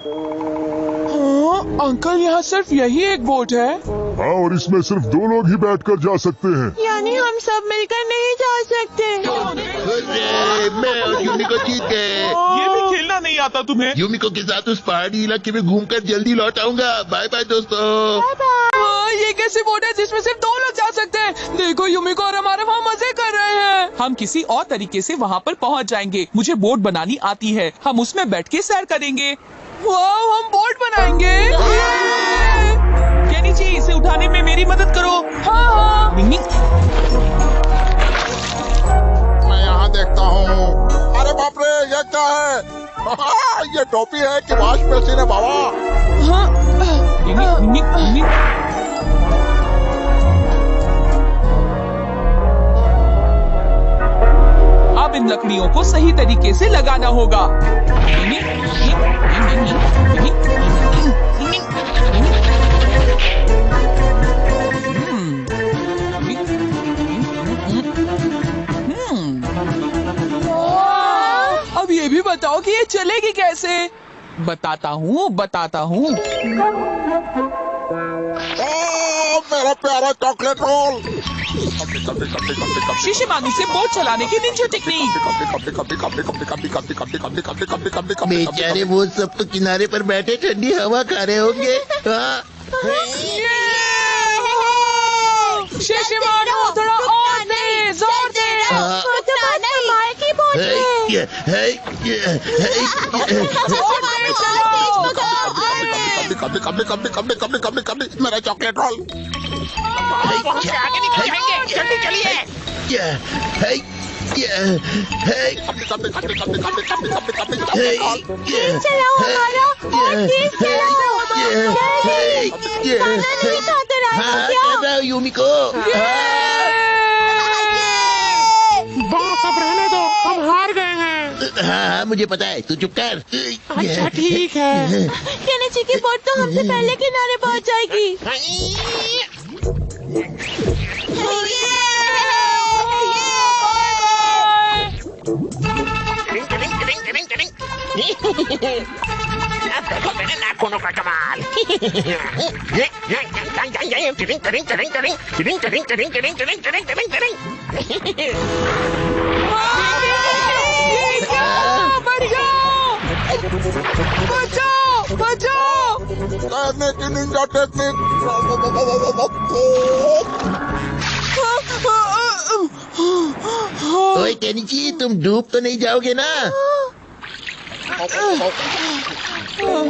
हाँ, अंकल यहाँ सिर्फ़ यही एक बोट है। हाँ और इसमें सिर्फ़ दो लोग ही बैठकर जा सकते हैं। यानी हम सब मिलकर नहीं जा सकते। मैं और यूमिको जीत गए। ये भी खेलना नहीं आता तुम्हें? यूमिको के साथ उस पहाड़ी इलाके में घूमकर जल्दी लौट आऊँगा। बाय बाय दोस्तों। हाँ, ये कैसी बोट है जिसमें सिर्फ़ दो लोग जा सकते हैं? देखो युमिको और हमारे वहाँ मज़े कर रहे हैं। हम किसी और तरीके से वहाँ पर पहुँच जाएँगे। मुझे बोट बनानी आती है। हम उसमें बैठ के सैर करेंगे। हम बोट बनाएँगे। केनी जी इसे उठाने में मेरी मदद करो। हाँ हाँ। मैं यहाँ देखता हूँ। अरे बाप रे ये क्या है? ये टोपी है कि वाश मशीन है बाबा। हाँ। अब इन लकड़ियों को सही तरीके से लगाना होगा। बताओ कि ये चलेगी कैसे? बताता हूँ बताता हूँ। मेरा प्यारा चॉकलेट रोल शीशे मानी से बोट चलाने की निंजा टेक्निक बेचारे वो सब तो किनारे पर बैठे ठंडी हवा खा रहे होंगे। हाँ। शीशे मानो थोड़ा और दे ज़ोर दे मुझे मेरा चॉकलेट रोल बहुत से आगे निकल जाएँगे जल्दी चलिए चलाओ हमारा और तेज चलाओ खाना नहीं खाते यूमिको हैं हाँ मुझे पता है तू चुप कर। अच्छा ठीक है। केनेची की बोट तो हमसे पहले किनारे पहुँच जाएगी। देखो मेरे नाखूनों का कमाल ये ये ये ये टिरिंग टिरिंग टिरिंग टिरिंग टिरिंग टिरिंग टिरिंग टिरिंग टिरिंग टिरिंग टिरिंग बचाओ बचाओ। की निंजा टेक्निक ओए तुम डूब तो नहीं जाओगे ना?